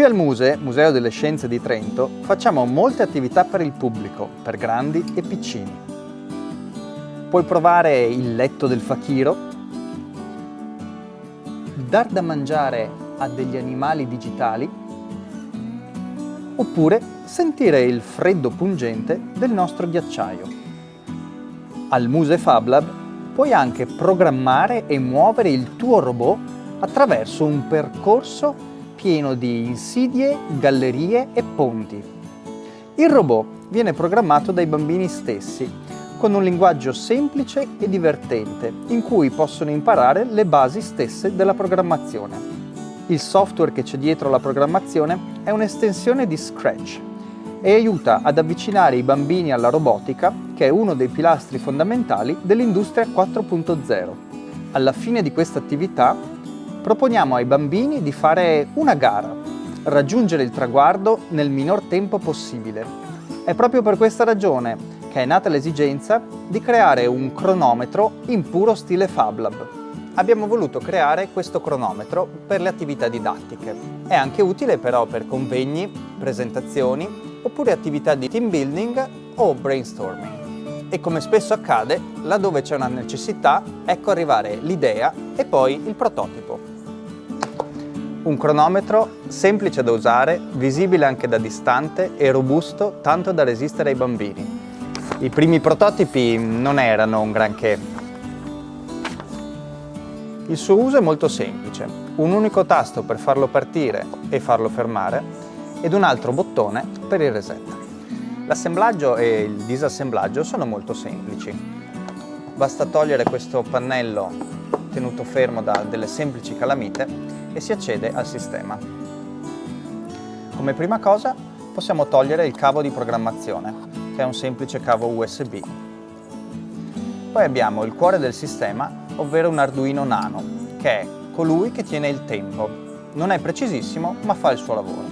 Qui al Muse, Museo delle Scienze di Trento, facciamo molte attività per il pubblico, per grandi e piccini. Puoi provare il letto del fakiro, dar da mangiare a degli animali digitali, oppure sentire il freddo pungente del nostro ghiacciaio. Al Muse Fab Lab puoi anche programmare e muovere il tuo robot attraverso un percorso pieno di insidie, gallerie e ponti. Il robot viene programmato dai bambini stessi, con un linguaggio semplice e divertente, in cui possono imparare le basi stesse della programmazione. Il software che c'è dietro la programmazione è un'estensione di Scratch e aiuta ad avvicinare i bambini alla robotica, che è uno dei pilastri fondamentali dell'industria 4.0. Alla fine di questa attività proponiamo ai bambini di fare una gara, raggiungere il traguardo nel minor tempo possibile. È proprio per questa ragione che è nata l'esigenza di creare un cronometro in puro stile Fab Lab. Abbiamo voluto creare questo cronometro per le attività didattiche. È anche utile però per convegni, presentazioni oppure attività di team building o brainstorming. E come spesso accade, laddove c'è una necessità, ecco arrivare l'idea e poi il prototipo. Un cronometro semplice da usare, visibile anche da distante e robusto tanto da resistere ai bambini. I primi prototipi non erano un granché. Il suo uso è molto semplice, un unico tasto per farlo partire e farlo fermare ed un altro bottone per il reset. L'assemblaggio e il disassemblaggio sono molto semplici. Basta togliere questo pannello tenuto fermo da delle semplici calamite e si accede al sistema. Come prima cosa possiamo togliere il cavo di programmazione, che è un semplice cavo USB. Poi abbiamo il cuore del sistema, ovvero un Arduino Nano, che è colui che tiene il tempo. Non è precisissimo, ma fa il suo lavoro.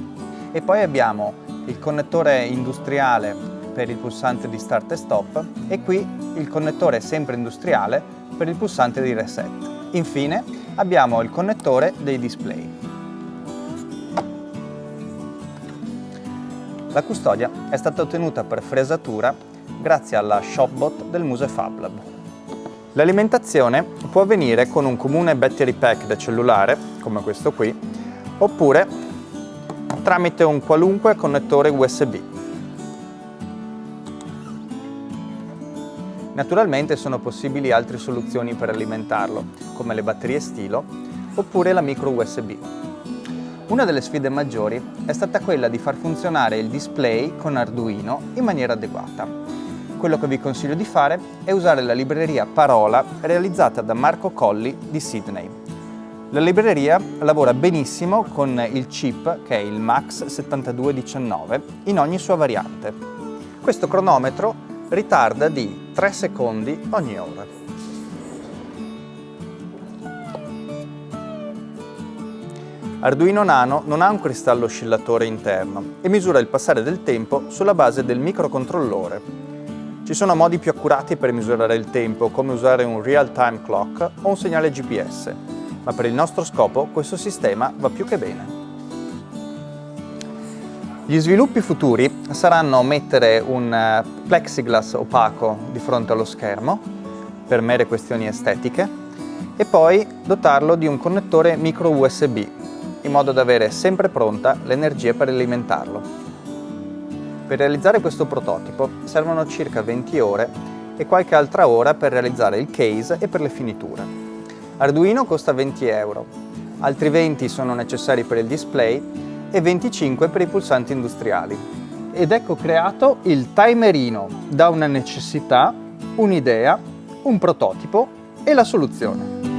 E poi abbiamo il connettore industriale per il pulsante di start e stop e qui il connettore sempre industriale per il pulsante di reset. Infine abbiamo il connettore dei display. La custodia è stata ottenuta per fresatura grazie alla Shopbot del Muse Fab Lab. L'alimentazione può avvenire con un comune battery pack da cellulare, come questo qui, oppure tramite un qualunque connettore USB. Naturalmente sono possibili altre soluzioni per alimentarlo, come le batterie stilo oppure la micro USB. Una delle sfide maggiori è stata quella di far funzionare il display con Arduino in maniera adeguata. Quello che vi consiglio di fare è usare la libreria Parola realizzata da Marco Colli di Sydney. La libreria lavora benissimo con il chip che è il MAX 7219 in ogni sua variante. Questo cronometro ritarda di 3 secondi ogni ora. Arduino Nano non ha un cristallo oscillatore interno e misura il passare del tempo sulla base del microcontrollore. Ci sono modi più accurati per misurare il tempo, come usare un real-time clock o un segnale GPS, ma per il nostro scopo questo sistema va più che bene. Gli sviluppi futuri saranno mettere un eh, plexiglass opaco di fronte allo schermo per mere questioni estetiche e poi dotarlo di un connettore micro USB in modo da avere sempre pronta l'energia per alimentarlo. Per realizzare questo prototipo servono circa 20 ore e qualche altra ora per realizzare il case e per le finiture. Arduino costa 20 euro, altri 20 sono necessari per il display e 25 per i pulsanti industriali. Ed ecco creato il timerino da una necessità, un'idea, un prototipo e la soluzione.